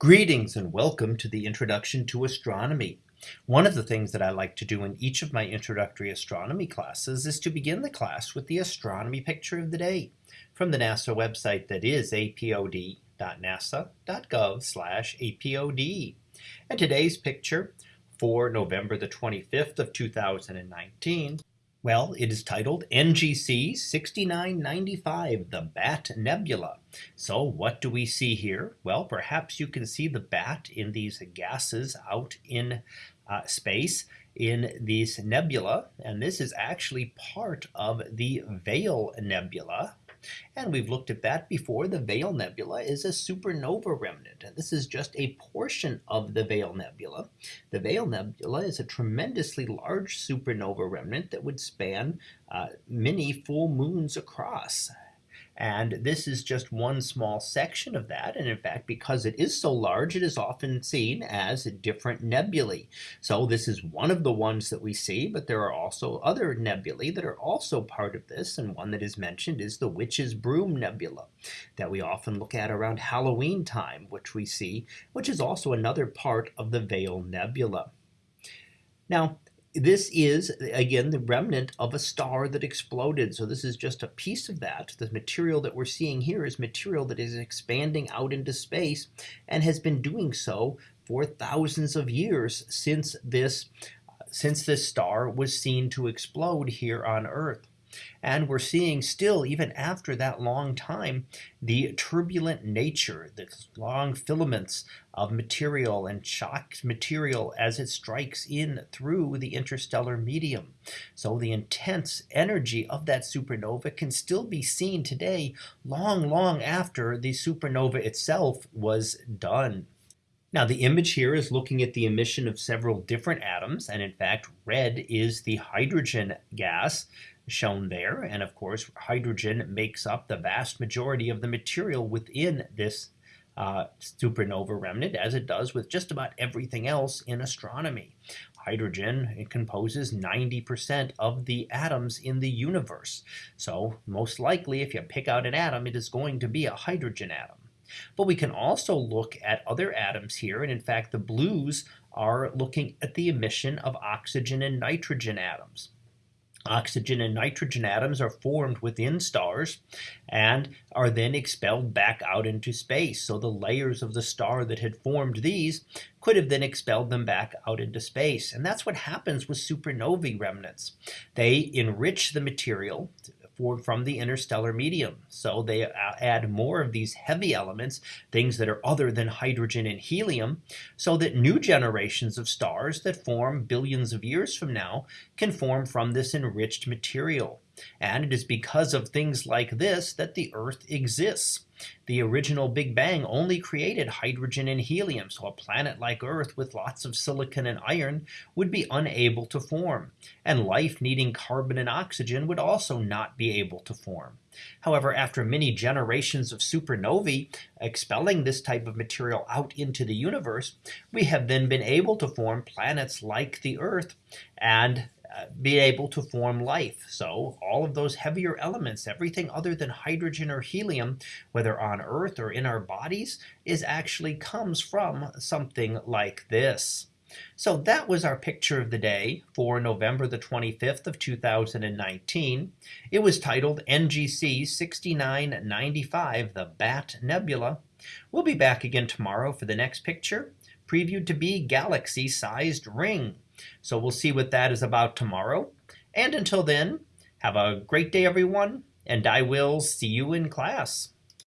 Greetings and welcome to the Introduction to Astronomy. One of the things that I like to do in each of my introductory astronomy classes is to begin the class with the astronomy picture of the day from the NASA website that is apod.nasa.gov apod. And today's picture for November the 25th of 2019 well, it is titled NGC 6995, the Bat Nebula. So what do we see here? Well, perhaps you can see the bat in these gases out in uh, space in these nebula. And this is actually part of the Veil Nebula, and we've looked at that before. The Veil Nebula is a supernova remnant. And this is just a portion of the Veil Nebula. The Veil Nebula is a tremendously large supernova remnant that would span uh, many full moons across. And this is just one small section of that. And in fact, because it is so large, it is often seen as a different nebulae. So this is one of the ones that we see, but there are also other nebulae that are also part of this. And one that is mentioned is the Witch's Broom Nebula that we often look at around Halloween time, which we see, which is also another part of the Veil Nebula. Now, this is, again, the remnant of a star that exploded. So this is just a piece of that. The material that we're seeing here is material that is expanding out into space and has been doing so for thousands of years since this, since this star was seen to explode here on Earth. And we're seeing still, even after that long time, the turbulent nature, the long filaments of material and shocked material as it strikes in through the interstellar medium. So the intense energy of that supernova can still be seen today, long, long after the supernova itself was done. Now the image here is looking at the emission of several different atoms and in fact red is the hydrogen gas shown there. And of course, hydrogen makes up the vast majority of the material within this uh, supernova remnant, as it does with just about everything else in astronomy. Hydrogen it composes 90% of the atoms in the universe. So most likely, if you pick out an atom, it is going to be a hydrogen atom. But we can also look at other atoms here, and in fact, the blues are looking at the emission of oxygen and nitrogen atoms. Oxygen and nitrogen atoms are formed within stars and are then expelled back out into space. So the layers of the star that had formed these could have then expelled them back out into space. And that's what happens with supernovae remnants. They enrich the material for, from the interstellar medium. So they uh, add more of these heavy elements, things that are other than hydrogen and helium, so that new generations of stars that form billions of years from now can form from this enriched material. And it is because of things like this that the Earth exists. The original Big Bang only created hydrogen and helium, so a planet like Earth with lots of silicon and iron would be unable to form, and life needing carbon and oxygen would also not be able to form. However, after many generations of supernovae expelling this type of material out into the universe, we have then been able to form planets like the Earth and be able to form life. So all of those heavier elements, everything other than hydrogen or helium, whether on Earth or in our bodies, is actually comes from something like this. So that was our picture of the day for November the 25th of 2019. It was titled NGC 6995, the Bat Nebula. We'll be back again tomorrow for the next picture, previewed to be galaxy-sized ring. So we'll see what that is about tomorrow. And until then, have a great day, everyone, and I will see you in class.